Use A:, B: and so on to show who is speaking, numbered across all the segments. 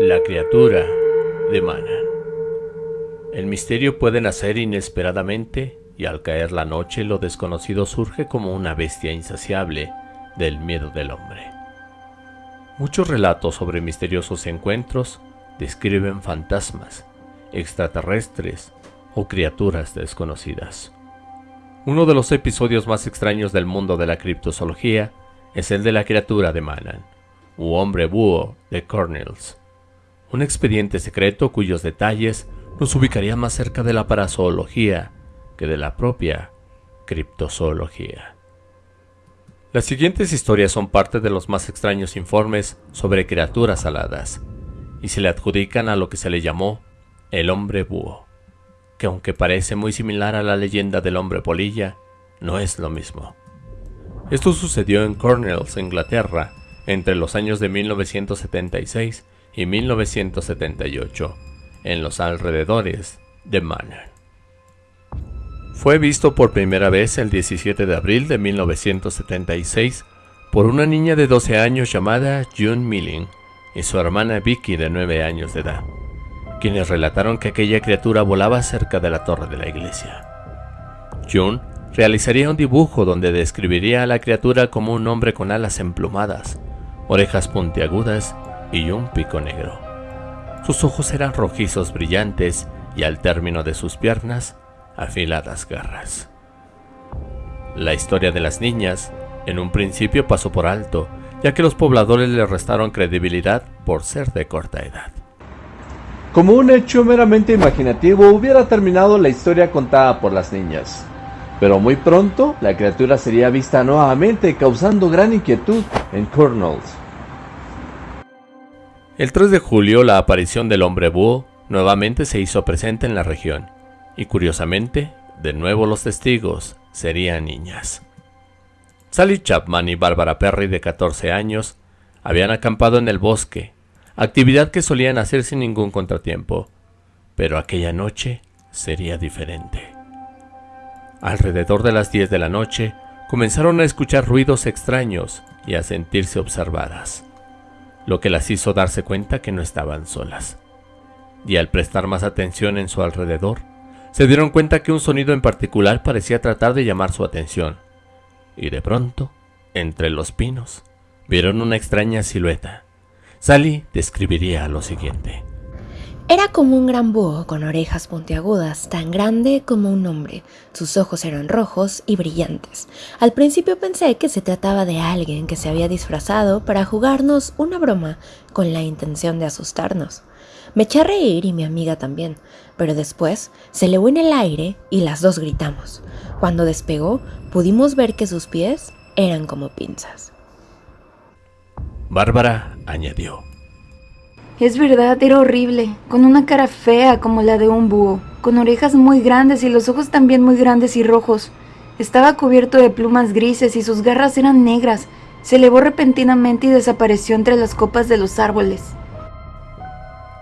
A: La criatura de Manan. El misterio puede nacer inesperadamente y al caer la noche lo desconocido surge como una bestia insaciable del miedo del hombre. Muchos relatos sobre misteriosos encuentros describen fantasmas, extraterrestres o criaturas desconocidas. Uno de los episodios más extraños del mundo de la criptozoología es el de la criatura de Manan, u hombre búho de Cornells, un expediente secreto cuyos detalles nos ubicaría más cerca de la parazoología que de la propia criptozoología. Las siguientes historias son parte de los más extraños informes sobre criaturas aladas, y se le adjudican a lo que se le llamó el hombre búho que aunque parece muy similar a la leyenda del hombre polilla, no es lo mismo. Esto sucedió en Cornells, Inglaterra, entre los años de 1976 y 1978, en los alrededores de Manor. Fue visto por primera vez el 17 de abril de 1976 por una niña de 12 años llamada June Milling y su hermana Vicky de 9 años de edad quienes relataron que aquella criatura volaba cerca de la torre de la iglesia. June realizaría un dibujo donde describiría a la criatura como un hombre con alas emplumadas, orejas puntiagudas y un pico negro. Sus ojos eran rojizos brillantes y al término de sus piernas, afiladas garras. La historia de las niñas en un principio pasó por alto, ya que los pobladores le restaron credibilidad por ser de corta edad.
B: Como un hecho meramente imaginativo hubiera terminado la historia contada por las niñas. Pero muy pronto la criatura sería vista nuevamente causando gran inquietud en Cornells.
A: El 3 de julio la aparición del hombre búho nuevamente se hizo presente en la región y curiosamente de nuevo los testigos serían niñas. Sally Chapman y Barbara Perry de 14 años habían acampado en el bosque actividad que solían hacer sin ningún contratiempo, pero aquella noche sería diferente. Alrededor de las 10 de la noche comenzaron a escuchar ruidos extraños y a sentirse observadas, lo que las hizo darse cuenta que no estaban solas. Y al prestar más atención en su alrededor, se dieron cuenta que un sonido en particular parecía tratar de llamar su atención, y de pronto, entre los pinos, vieron una extraña silueta Sally describiría lo siguiente.
C: Era como un gran búho con orejas puntiagudas, tan grande como un hombre. Sus ojos eran rojos y brillantes. Al principio pensé que se trataba de alguien que se había disfrazado para jugarnos una broma con la intención de asustarnos. Me eché a reír y mi amiga también, pero después se elevó en el aire y las dos gritamos. Cuando despegó, pudimos ver que sus pies eran como pinzas.
A: Bárbara añadió.
D: Es verdad, era horrible, con una cara fea como la de un búho, con orejas muy grandes y los ojos también muy grandes y rojos. Estaba cubierto de plumas grises y sus garras eran negras. Se elevó repentinamente y desapareció entre las copas de los árboles.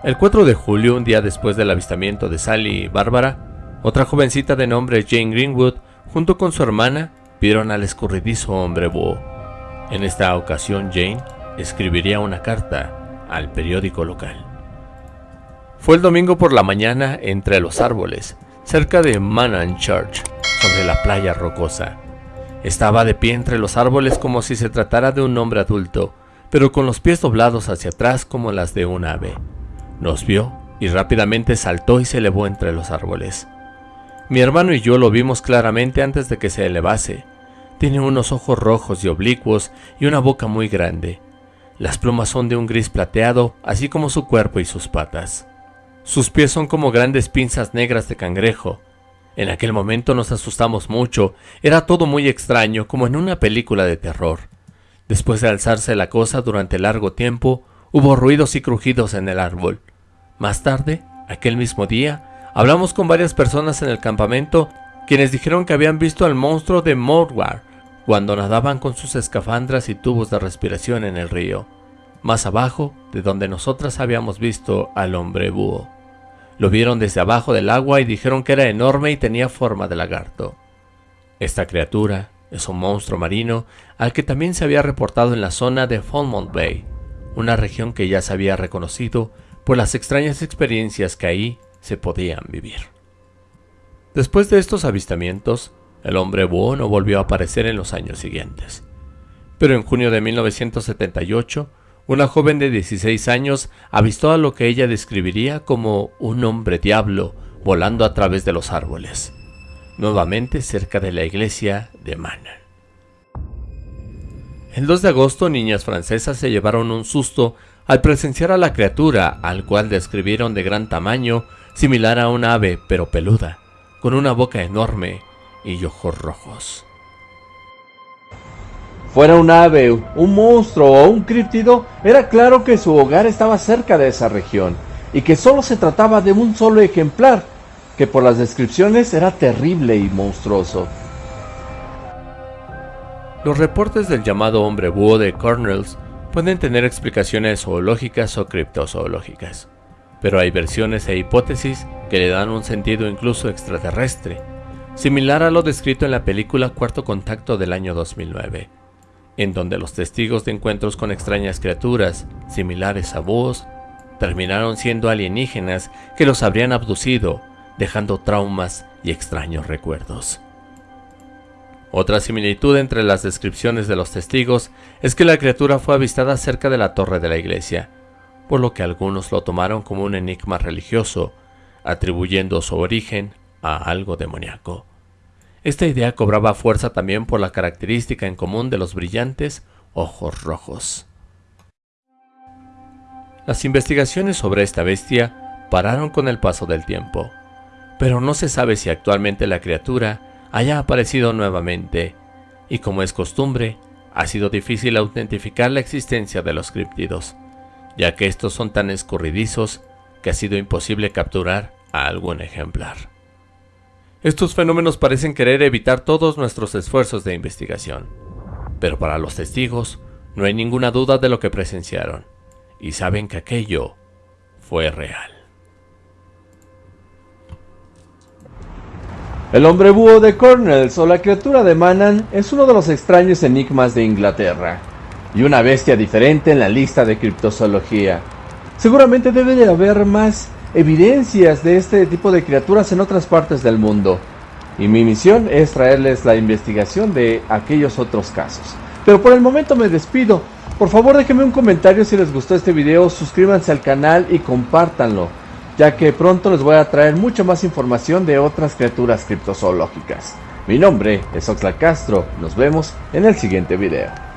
A: El 4 de julio, un día después del avistamiento de Sally y Bárbara, otra jovencita de nombre Jane Greenwood, junto con su hermana, vieron al escurridizo hombre búho. En esta ocasión Jane escribiría una carta al periódico local. Fue el domingo por la mañana entre los árboles, cerca de Manan Church, sobre la playa rocosa. Estaba de pie entre los árboles como si se tratara de un hombre adulto, pero con los pies doblados hacia atrás como las de un ave. Nos vio y rápidamente saltó y se elevó entre los árboles. Mi hermano y yo lo vimos claramente antes de que se elevase. Tiene unos ojos rojos y oblicuos y una boca muy grande. Las plumas son de un gris plateado, así como su cuerpo y sus patas. Sus pies son como grandes pinzas negras de cangrejo. En aquel momento nos asustamos mucho, era todo muy extraño, como en una película de terror. Después de alzarse la cosa durante largo tiempo, hubo ruidos y crujidos en el árbol. Más tarde, aquel mismo día, hablamos con varias personas en el campamento, quienes dijeron que habían visto al monstruo de Mordwar, cuando nadaban con sus escafandras y tubos de respiración en el río, más abajo de donde nosotras habíamos visto al hombre búho. Lo vieron desde abajo del agua y dijeron que era enorme y tenía forma de lagarto. Esta criatura es un monstruo marino al que también se había reportado en la zona de Falmouth Bay, una región que ya se había reconocido por las extrañas experiencias que ahí se podían vivir. Después de estos avistamientos, el hombre búho no volvió a aparecer en los años siguientes. Pero en junio de 1978, una joven de 16 años avistó a lo que ella describiría como un hombre diablo volando a través de los árboles, nuevamente cerca de la iglesia de Manan. El 2 de agosto, niñas francesas se llevaron un susto al presenciar a la criatura, al cual describieron de gran tamaño, similar a un ave pero peluda, con una boca enorme y ojos rojos.
B: Fuera un ave, un monstruo o un críptido, era claro que su hogar estaba cerca de esa región y que solo se trataba de un solo ejemplar, que por las descripciones era terrible y monstruoso.
A: Los reportes del llamado hombre búho de Cornells pueden tener explicaciones zoológicas o criptozoológicas, pero hay versiones e hipótesis que le dan un sentido incluso extraterrestre, similar a lo descrito en la película Cuarto Contacto del año 2009, en donde los testigos de encuentros con extrañas criaturas, similares a búhos, terminaron siendo alienígenas que los habrían abducido, dejando traumas y extraños recuerdos. Otra similitud entre las descripciones de los testigos es que la criatura fue avistada cerca de la torre de la iglesia, por lo que algunos lo tomaron como un enigma religioso, atribuyendo su origen a algo demoníaco. Esta idea cobraba fuerza también por la característica en común de los brillantes ojos rojos. Las investigaciones sobre esta bestia pararon con el paso del tiempo, pero no se sabe si actualmente la criatura haya aparecido nuevamente, y como es costumbre, ha sido difícil autentificar la existencia de los criptidos, ya que estos son tan escurridizos que ha sido imposible capturar a algún ejemplar. Estos fenómenos parecen querer evitar todos nuestros esfuerzos de investigación, pero para los testigos no hay ninguna duda de lo que presenciaron y saben que aquello fue real.
B: El hombre búho de Cornells o la criatura de Manan es uno de los extraños enigmas de Inglaterra y una bestia diferente en la lista de criptozoología. Seguramente debe de haber más evidencias de este tipo de criaturas en otras partes del mundo. Y mi misión es traerles la investigación de aquellos otros casos. Pero por el momento me despido. Por favor déjenme un comentario si les gustó este video, suscríbanse al canal y compártanlo, ya que pronto les voy a traer mucha más información de otras criaturas criptozoológicas. Mi nombre es Oxlack Castro, nos vemos en el siguiente video.